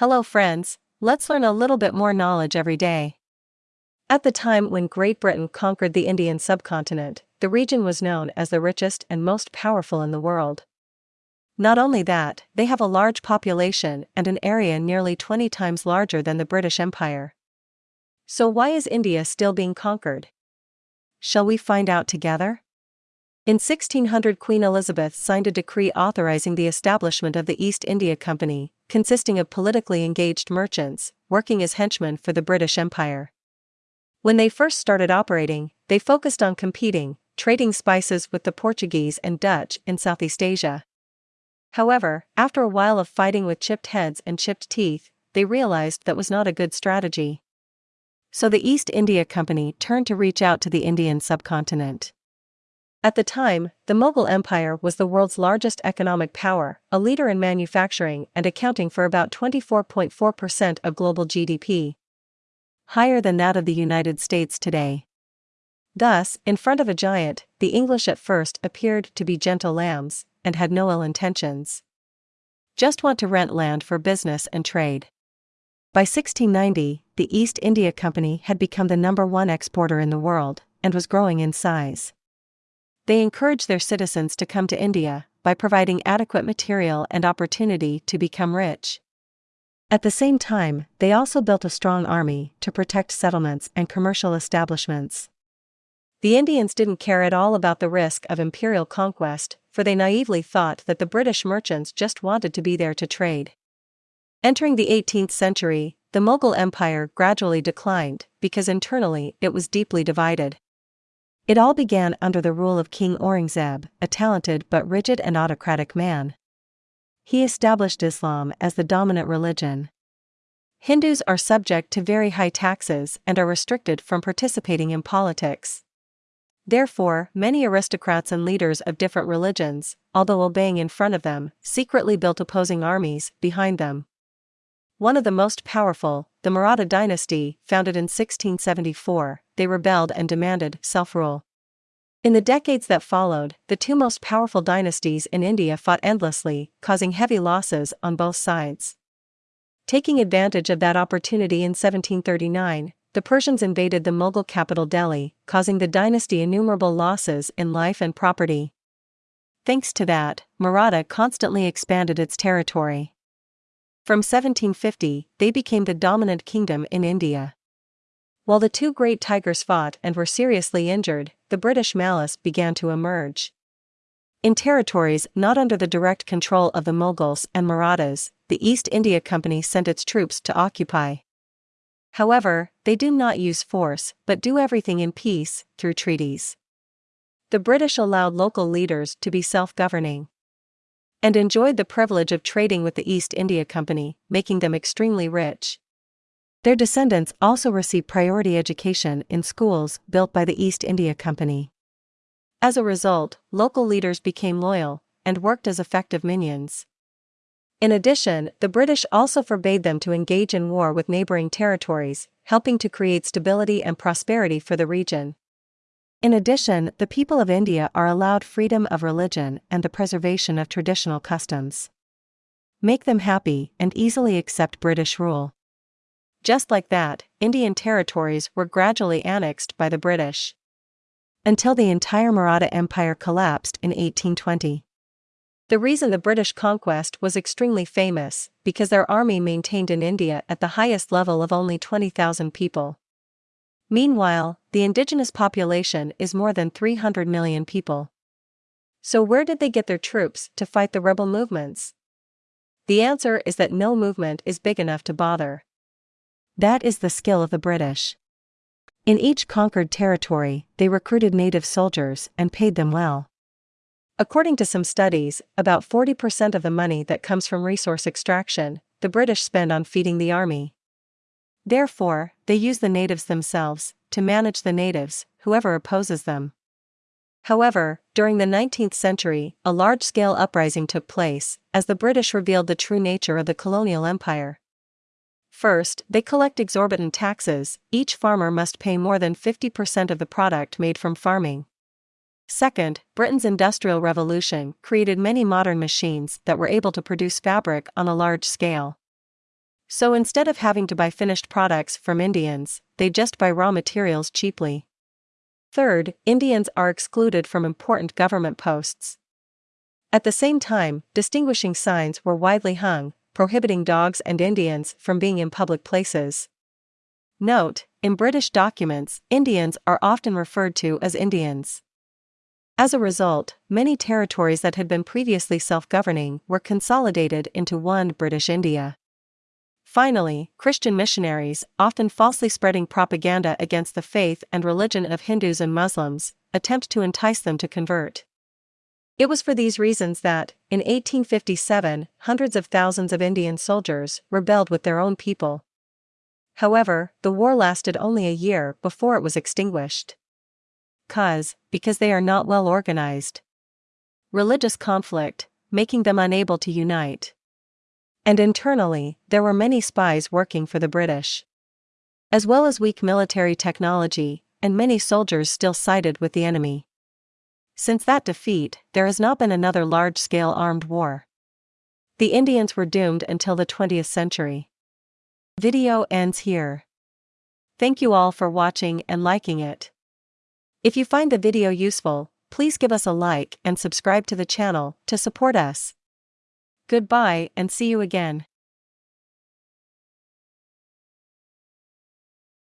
Hello, friends, let's learn a little bit more knowledge every day. At the time when Great Britain conquered the Indian subcontinent, the region was known as the richest and most powerful in the world. Not only that, they have a large population and an area nearly 20 times larger than the British Empire. So, why is India still being conquered? Shall we find out together? In 1600, Queen Elizabeth signed a decree authorizing the establishment of the East India Company, consisting of politically engaged merchants, working as henchmen for the British Empire. When they first started operating, they focused on competing, trading spices with the Portuguese and Dutch in Southeast Asia. However, after a while of fighting with chipped heads and chipped teeth, they realized that was not a good strategy. So the East India Company turned to reach out to the Indian subcontinent. At the time, the Mughal Empire was the world's largest economic power, a leader in manufacturing and accounting for about 24.4% of global GDP. Higher than that of the United States today. Thus, in front of a giant, the English at first appeared to be gentle lambs and had no ill intentions. Just want to rent land for business and trade. By 1690, the East India Company had become the number one exporter in the world and was growing in size. They encourage their citizens to come to India by providing adequate material and opportunity to become rich. At the same time, they also built a strong army to protect settlements and commercial establishments. The Indians didn't care at all about the risk of imperial conquest, for they naively thought that the British merchants just wanted to be there to trade. Entering the 18th century, the Mughal Empire gradually declined because internally it was deeply divided. It all began under the rule of King Aurangzeb, a talented but rigid and autocratic man. He established Islam as the dominant religion. Hindus are subject to very high taxes and are restricted from participating in politics. Therefore, many aristocrats and leaders of different religions, although obeying in front of them, secretly built opposing armies behind them. One of the most powerful, the Maratha dynasty, founded in 1674, they rebelled and demanded self rule. In the decades that followed, the two most powerful dynasties in India fought endlessly, causing heavy losses on both sides. Taking advantage of that opportunity in 1739, the Persians invaded the Mughal capital Delhi, causing the dynasty innumerable losses in life and property. Thanks to that, Maratha constantly expanded its territory. From 1750, they became the dominant kingdom in India. While the two great tigers fought and were seriously injured, the British malice began to emerge. In territories not under the direct control of the Mughals and Marathas, the East India Company sent its troops to occupy. However, they do not use force, but do everything in peace, through treaties. The British allowed local leaders to be self governing and enjoyed the privilege of trading with the East India Company, making them extremely rich. Their descendants also received priority education in schools built by the East India Company. As a result, local leaders became loyal and worked as effective minions. In addition, the British also forbade them to engage in war with neighboring territories, helping to create stability and prosperity for the region. In addition, the people of India are allowed freedom of religion and the preservation of traditional customs. Make them happy and easily accept British rule. Just like that, Indian territories were gradually annexed by the British. Until the entire Maratha Empire collapsed in 1820. The reason the British conquest was extremely famous, because their army maintained in India at the highest level of only 20,000 people. Meanwhile, the indigenous population is more than 300 million people. So, where did they get their troops to fight the rebel movements? The answer is that no movement is big enough to bother. That is the skill of the British. In each conquered territory, they recruited native soldiers and paid them well. According to some studies, about 40% of the money that comes from resource extraction, the British spend on feeding the army. Therefore, they use the natives themselves to manage the natives, whoever opposes them. However, during the 19th century, a large scale uprising took place, as the British revealed the true nature of the colonial empire. First, they collect exorbitant taxes, each farmer must pay more than 50% of the product made from farming. Second, Britain's Industrial Revolution created many modern machines that were able to produce fabric on a large scale. So instead of having to buy finished products from Indians, they just buy raw materials cheaply. Third, Indians are excluded from important government posts. At the same time, distinguishing signs were widely hung, prohibiting dogs and Indians from being in public places. Note, in British documents, Indians are often referred to as Indians. As a result, many territories that had been previously self governing were consolidated into one British India. Finally, Christian missionaries, often falsely spreading propaganda against the faith and religion of Hindus and Muslims, attempt to entice them to convert. It was for these reasons that, in 1857, hundreds of thousands of Indian soldiers rebelled with their own people. However, the war lasted only a year before it was extinguished. Cause, because they are not well organized. Religious conflict, making them unable to unite. And internally, there were many spies working for the British. As well as weak military technology, and many soldiers still sided with the enemy. Since that defeat, there has not been another large scale armed war. The Indians were doomed until the 20th century. Video ends here. Thank you all for watching and liking it. If you find the video useful, please give us a like and subscribe to the channel to support us. Goodbye and see you again.